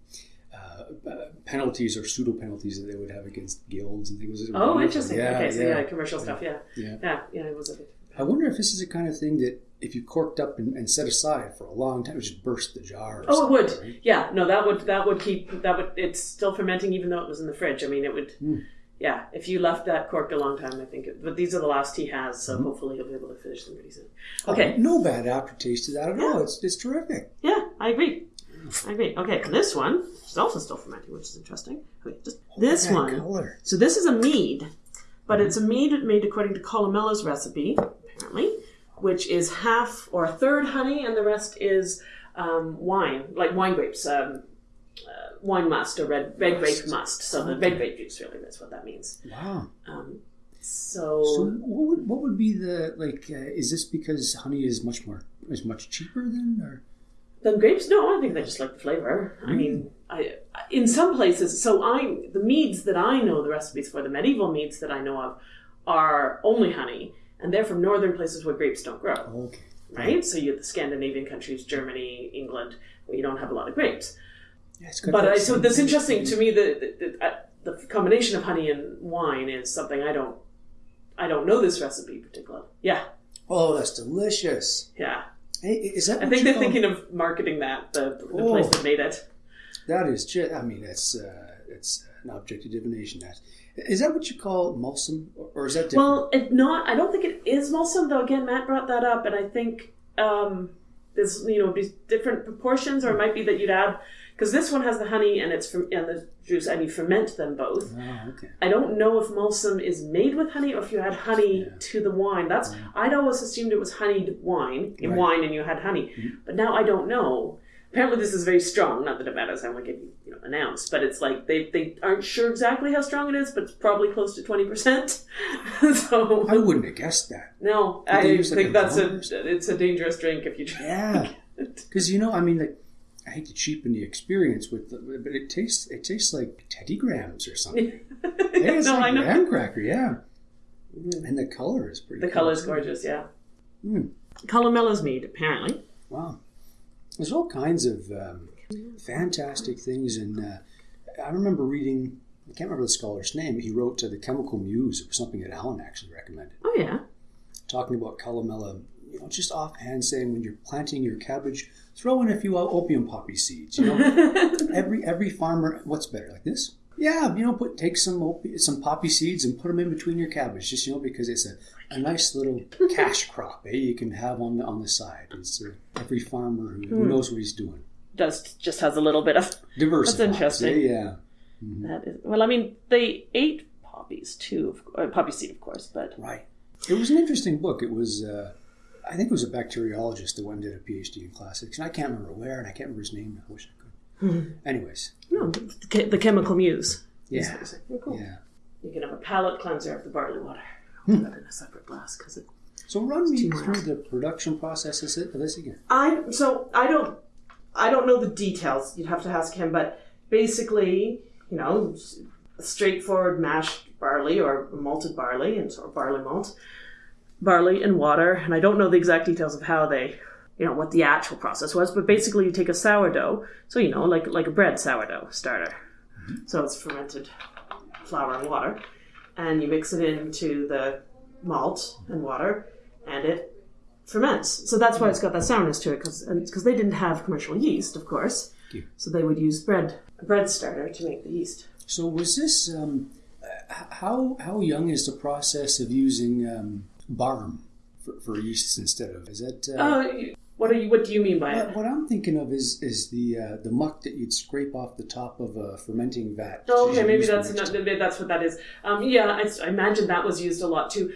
uh, uh, penalties or pseudo penalties that they would have against guilds and things. Oh, wonderful. interesting. okay, so yeah, commercial stuff. Yeah, Yeah. yeah, yeah. It was a bit. I wonder if this is the kind of thing that if you corked up and, and set aside for a long time, it would just burst the jar. Or Oh, it would. right? Yeah, no, that would that would keep that would. It's still fermenting even though it was in the fridge. I mean, it would. Hmm. Yeah, if you left that corked a long time, I think. It, but these are the last he has, so Hmm. hopefully he'll be able to finish them pretty soon. Oh, Okay. no bad aftertaste to that at all. It's it's terrific. Yeah, I agree. I agree. Okay, this one is also still fermenting, which is interesting. Okay, just this one. color. So this is a mead, but it's a mead made according to Columella's recipe, apparently, which is half or a third honey, and the rest is um, wine, like wine grapes, um, uh, wine must or red red grape must. So the red grape juice really is what that means. Wow. Um, so, So what would, what would be the like? Uh, is this because honey is much more is much cheaper than or? Then grapes? No, I think they just like the flavor. I mean, I in some places. So I the meads that I know the recipes for the medieval meads that I know of are only honey, and they're from northern places where grapes don't grow. Okay. Right. So you have the Scandinavian countries, Germany, England, where you don't have a lot of grapes. Yeah, But I, so that's interesting to me. The the, the, uh, the combination of honey and wine is something I don't. I don't know this recipe particularly. Yeah, Oh, that's delicious. yeah. Hey, is that? I think they're call- thinking of marketing that the, the Oh. place that made it. That is just. I mean, that's uh, it's an object of divination. That is that what you call mulsum, or- is that different? Well, it not. I don't think it is mulsum, though. Again, Matt brought that up, and I think um, there's you know be different proportions, or it might be that you'd add because this one has the honey and it's from and the juice, and you ferment them both. oh, okay. I don't know if mulsum is made with honey or if you add honey to the wine. That's mm-hmm. I'd always assumed it was honeyed wine in Right. wine, and you had honey, mm-hmm. but now I don't know. Apparently, this is very strong. Not that it matters how much it you know announced, but it's like they, they aren't sure exactly how strong it is, but it's probably close to twenty percent. so I wouldn't have guessed that. no, Did I think that's a blender or something? it's a dangerous drink if you drink. Yeah, because you know, I mean, like, I hate to cheapen the experience with, the, but it tastes it tastes like Teddy Grahams or something. Yeah, it's no, like I know. graham cracker, yeah. And the color is pretty. The cool, color's too. gorgeous, yeah. Hmm. Columella's mead, apparently. Wow. There's all kinds of um, fantastic things, and uh, I remember reading. I can't remember the scholar's name. He wrote to the Chemical Muse, or something that Alan actually recommended, Oh yeah. talking about columella. You know, just offhand saying when you're planting your cabbage, throw in a few opium poppy seeds. You know, every every farmer. What's better, like this? Yeah, you know, put take some opi- some poppy seeds and put them in between your cabbage, just you know, because it's a, a nice little cash crop, eh? You can have on the on the side. It's uh, every farmer who, who Hmm. knows what he's doing. Does just has a little bit of Diversifies, That's interesting. eh? Yeah. That is well. I mean, they ate poppies too, of, uh, poppy seed, of course, but Right. It was an interesting book. It was, uh, I think it was a bacteriologist that went and did a PhD in classics, and I can't remember where, and I can't remember his name. I wish I could. Mm-hmm. Anyways, no, the, the chemical muse. yeah, cool. yeah. You can have a palate cleanser of the barley water. I'll put that in a separate glass because it. So run me through the production process of this again. I so I don't I don't know the details. You'd have to ask him, but basically, you know, straightforward mashed barley or malted barley and sort of barley malt, barley and water, and I don't know the exact details of how they, you know, what the actual process was, but basically you take a sourdough, so you know, like like a bread sourdough starter. So it's fermented flour and water, and you mix it into the malt and water, and it ferments. So that's why it's got that sourness to it, because because they didn't have commercial yeast, of course. Yeah. So they would use bread a bread starter to make the yeast. So was this um, how how young is the process of using um, barm for, for yeasts instead of is that? Uh, Uh, what are you? What do you mean by what, it? what I'm thinking of is is the uh, the muck that you'd scrape off the top of a fermenting vat. Oh, okay, maybe that's not, maybe that's what that is. Um, yeah, I, I imagine that was used a lot too.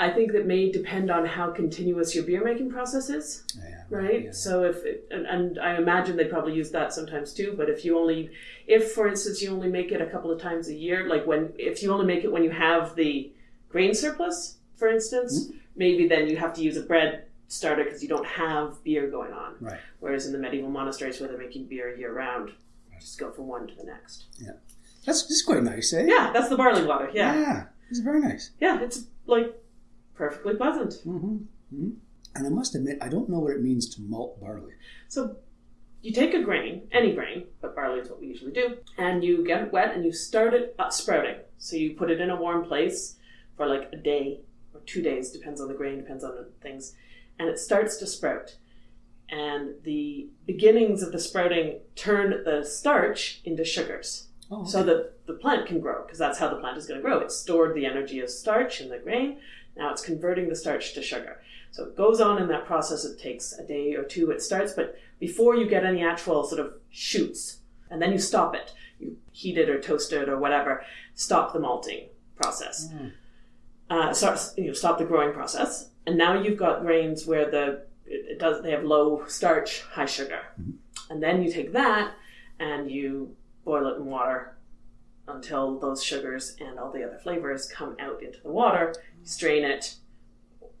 I think that may depend on how continuous your beer making process is. Yeah, right? So if it, and, and I imagine they probably use that sometimes too. But if you only, if for instance you only make it a couple of times a year, like when if you only make it when you have the grain surplus, for instance, maybe then you have to use a bread starter because you don't have beer going on. Right. Whereas in the medieval monasteries where they're making beer year round, just go from one to the next. Yeah. That's, that's quite nice, eh? Yeah, that's the barley water. Yeah, Yeah, it's very nice. yeah, it's like perfectly pleasant. hmm hmm And I must admit, I don't know what it means to malt barley. So you take a grain, any grain, but barley is what we usually do, and you get it wet and you start it uh, sprouting. So you put it in a warm place for like a day or two days, depends on the grain, depends on things, and it starts to sprout. And the beginnings of the sprouting turn the starch into sugars. Oh, So that the plant can grow, because that's how the plant is going to grow. It's stored the energy of starch in the grain. Now it's converting the starch to sugar. So it goes on in that process. It takes a day or two. It starts, but before you get any actual sort of shoots, and then you stop it. You heat it or toast it or whatever. Stop the malting process. Mm. Uh, start, you know, stop the growing process. And now you've got grains where the it, does. They have low starch, high sugar, and then you take that and you boil it in water until those sugars and all the other flavors come out into the water. You strain it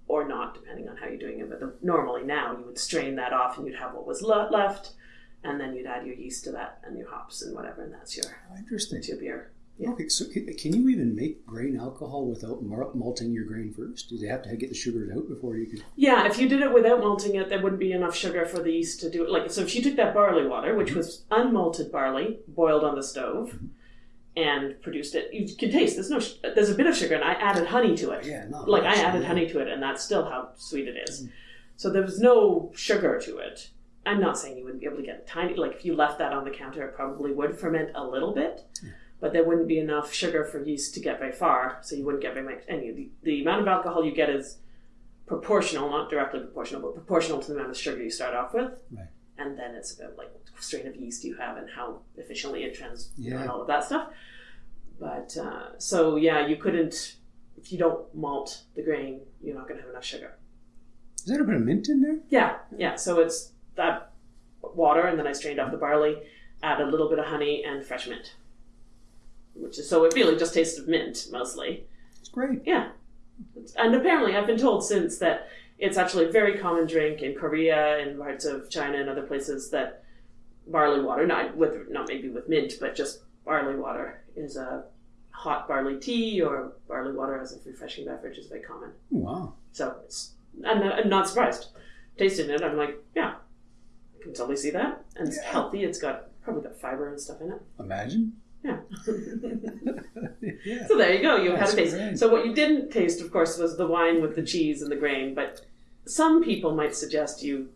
or not, depending on how you're doing it. But the, normally now you would strain that off and you'd have what was le- left, and then you'd add your yeast to that and your hops and whatever, and that's your Interesting. that's your beer. Okay, so can, can you even make grain alcohol without malting your grain first? Do they have to get the sugars out before you can? Yeah, if you did it without malting it, there wouldn't be enough sugar for the yeast to do it. Like, so if you took that barley water, which mm-hmm. was unmalted barley, boiled on the stove, and produced it, you can taste. There's no, there's a bit of sugar, and I added honey to it. Yeah, not like I added yeah. honey to it, and that's still how sweet it is. Mm-hmm. So there was no sugar to it. I'm not saying you wouldn't be able to get tiny. Like if you left that on the counter, it probably would ferment a little bit, but there wouldn't be enough sugar for yeast to get very far. So you wouldn't get very much. Any the, the amount of alcohol you get is proportional, not directly proportional, but proportional to the amount of sugar you start off with. Right. And then it's about like what strain of yeast you have and how efficiently it trans Yeah. and all of that stuff. But uh, so yeah, you couldn't if you don't malt the grain, you're not going to have enough sugar. Is there a bit of mint in there? Yeah, yeah. So it's that water, and then I strained off the barley, add a little bit of honey and fresh mint, which is so it really just tastes of mint mostly. It's great. Yeah, and apparently I've been told since that it's actually a very common drink in Korea and parts of China and other places that barley water, not with not maybe with mint, but just barley water is a hot barley tea or barley water as a refreshing beverage is very common. Wow. So it's I'm not, I'm not surprised. Tasting it, I'm like, yeah, I can totally see that, and it's healthy. It's got probably got fiber and stuff in it. Imagine. Yeah. Yeah. So there you go. You That's had a taste. great. So what you didn't taste, of course, was the wine with the cheese and the grain. But some people might suggest you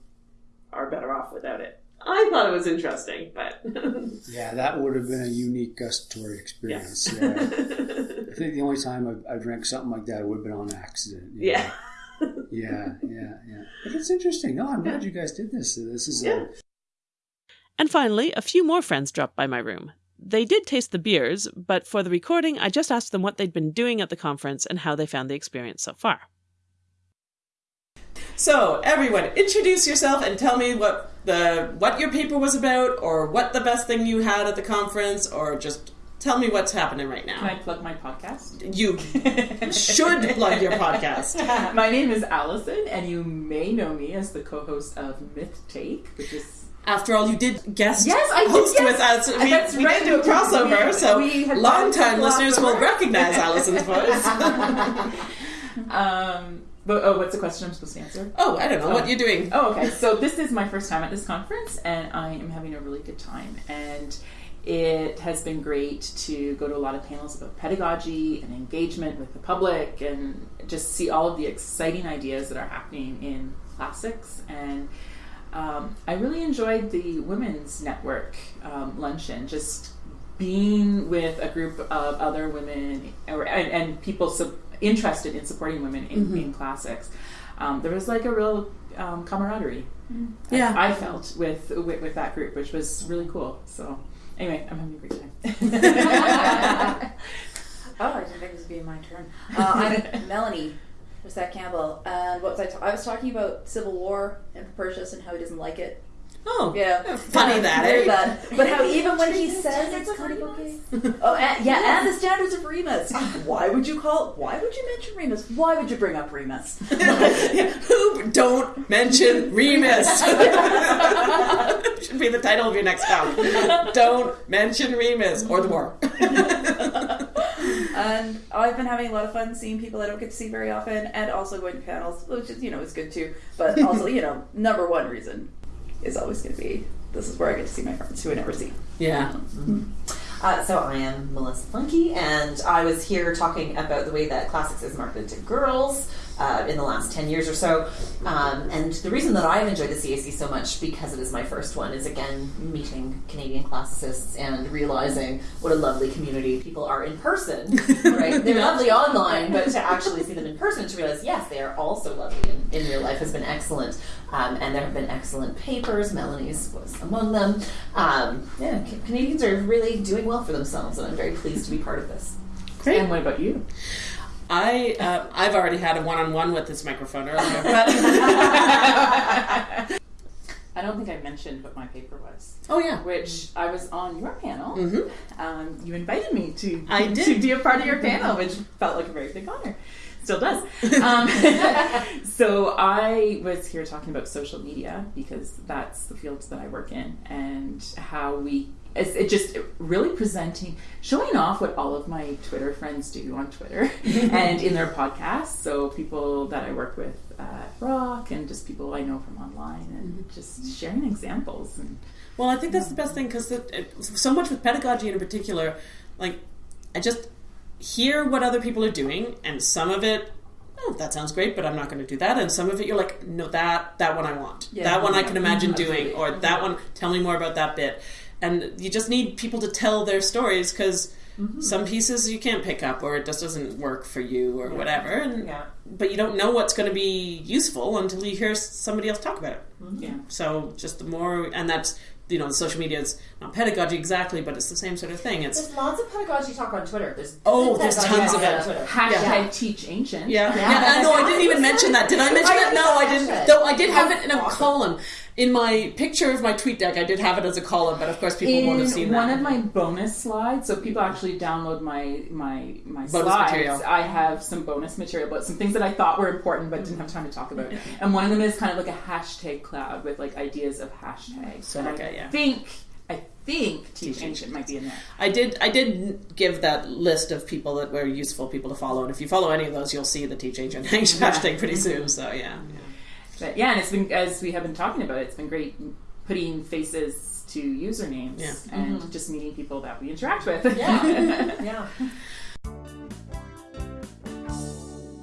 are better off without it. I thought it was interesting, but Yeah, that would have been a unique gustatory experience. Yeah. I think the only time I, I drank something like that would have been on accident. yeah. know. Yeah, yeah, yeah. But it's interesting. No, I'm glad you guys did this. This is a, And finally, a few more friends dropped by my room. They did taste the beers, but for the recording, I just asked them what they'd been doing at the conference and how they found the experience so far. So, everyone, introduce yourself and tell me what the what your paper was about, or what the best thing you had at the conference, or just tell me what's happening right now. Can I plug my podcast? You should plug your podcast. my name is Allison, and you may know me as the co-host of Myth Take, which is After all, you did guest Yes, I did, host yes. with us. We, That's we right. did do a crossover, We- so we long-time listeners will recognize Allison's voice. um, but, oh, what's the question I'm supposed to answer? Oh, I don't know. What you're doing. Oh, okay. So this is my first time at this conference, and I am having a really good time. And it has been great to go to a lot of panels about pedagogy and engagement with the public, and just see all of the exciting ideas that are happening in classics. And um, I really enjoyed the women's network um, luncheon. Just being with a group of other women or, and, and people sub- interested in supporting women in, Mhm. in classics. Um, there was like a real um, camaraderie. Yeah. I, I felt with, with with that group, which was really cool. So anyway, I'm having a great time. Oh, I didn't think this would be my turn. Uh, I'm Melanie Racette Campbell, and what was I? Ta- I was talking about Civil War and Propertius and how he doesn't like it. Oh, yeah, funny that, Very eh? bad. But how even when he says it's kind of okay. Oh, and, yeah, and the standards of Remus. Why would you call? Why would you mention Remus? Why would you bring up Remus? Who don't mention Remus? Should be the title of your next album. Don't mention Remus or the war. And I've been having a lot of fun seeing people I don't get to see very often, and also going to panels, which is you know is good too. But also, you know, number one reason is always going to be this is where I get to see my friends who I never see. Yeah. Uh, so I am Melissa Funke, and I was here talking about the way that classics is marketed to girls uh, in the last 10 years or so. Um, and the reason that I've enjoyed the CAC so much, because it is my first one, is again meeting Canadian classicists and realizing what a lovely community people are in person. Right? They're lovely online, but to actually see them in person, to realize, yes, they are also lovely in, in real life has been excellent. Um, and there have been excellent papers. Melanie's was among them. Um, yeah, Canadians are really doing well for themselves, and I'm very pleased to be part of this. Great. And what about you? I uh, I've already had a one on one with this microphone earlier, but I don't think I mentioned what my paper was. Oh yeah, which I was on your panel. Mhm. Um, you invited me to I did. to be a part of your panel, which felt like a very big honor. Still does. Um, so I was here talking about social media because that's the field that I work in, and how we it's it just really presenting, showing off what all of my Twitter friends do on Twitter and in their podcasts. So people that I work with at Rock and just people I know from online, and mm-hmm. just sharing examples and. Well, I think that's the best thing because so much with pedagogy in particular, like I just hear what other people are doing, and some of it, oh, that sounds great, but I'm not going to do that, and some of it you're like, no, that that one I want, Yeah. that one I can mm-hmm. imagine Mhm. doing, or that mm-hmm. one, tell me more about that bit, and you just need people to tell their stories because. Mm-hmm. Some pieces you can't pick up, or it just doesn't work for you, or Yeah. whatever. And Yeah. but you don't know what's going to be useful until you hear somebody else talk about it. Yeah. So just the more, and that's you know, social media is not pedagogy exactly, but it's the same sort of thing. It's There's lots of pedagogy talk on Twitter. There's Oh, there's tons of talk it. on Twitter. Hashtag Yeah. teach ancient. yeah, yeah. I know. I didn't even mention that. Did I mention I that? No, I didn't didn't. mention it. Though I did have it in a column in my picture of my tweet deck. I did have it as a column, but of course people won't have in seen one that. of my bonus slides, so people actually download my my my Bonus slides. material. I have some bonus material, but some things that I thought were important but didn't have time to talk about. And one of them is kind of like a hashtag cloud with like ideas of hashtags. So, And okay, I yeah. think I think teach ancient might be in there. I did. I did give that list of people that were useful people to follow, and if you follow any of those, you'll see the Teach Ancient hashtag pretty soon. So yeah. But yeah, and it's been as we have been talking about, it's been great putting faces to usernames Yeah. and Mhm. just meeting people that we interact with. Yeah. yeah.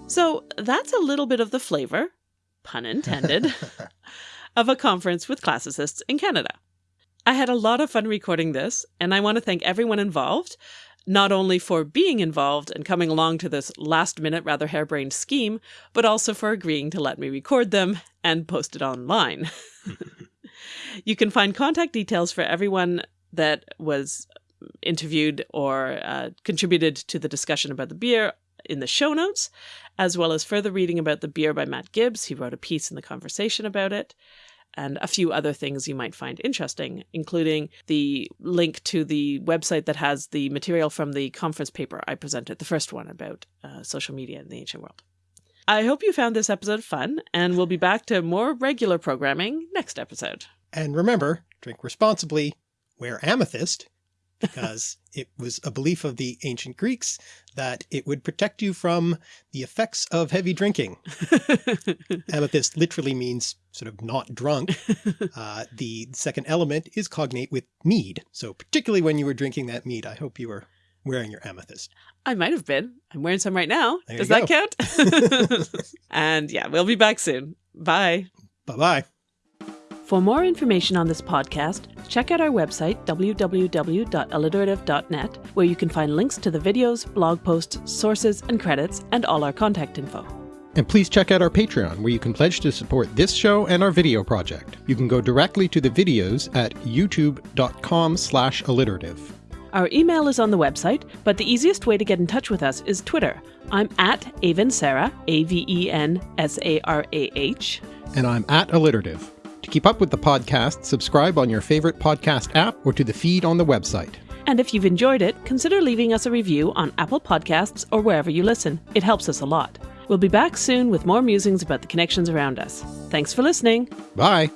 So that's a little bit of the flavor, pun intended, of a conference with classicists in Canada. I had a lot of fun recording this, and I want to thank everyone involved, not only for being involved and coming along to this last minute, rather harebrained scheme, but also for agreeing to let me record them and post it online. you can find contact details for everyone that was interviewed or uh, contributed to the discussion about the beer in the show notes, as well as further reading about the beer by Matt Gibbs. He wrote a piece in the conversation about it, and a few other things you might find interesting, including the link to the website that has the material from the conference paper I presented, the first one about uh, social media in the ancient world. I hope you found this episode fun, and we'll be back to more regular programming next episode. And remember, drink responsibly, wear amethyst, because it was a belief of the ancient Greeks that it would protect you from the effects of heavy drinking. amethyst literally means sort of not drunk. Uh, the second element is cognate with mead. So particularly when you were drinking that mead, I hope you were wearing your amethyst. I might have been. I'm wearing some right now. There Does that count? and yeah, we'll be back soon. Bye. Bye bye. For more information on this podcast, check out our website, www.alliterative.net, where you can find links to the videos, blog posts, sources, and credits, and all our contact info. And please check out our Patreon, where you can pledge to support this show and our video project. You can go directly to the videos at youtube.com slash alliterative. Our email is on the website, but the easiest way to get in touch with us is Twitter. I'm at Aven Sarah, A V E N S A R A H. And I'm at alliterative. To keep up with the podcast, subscribe on your favorite podcast app or to the feed on the website. And if you've enjoyed it, consider leaving us a review on Apple Podcasts or wherever you listen. It helps us a lot. We'll be back soon with more musings about the connections around us. Thanks for listening. Bye.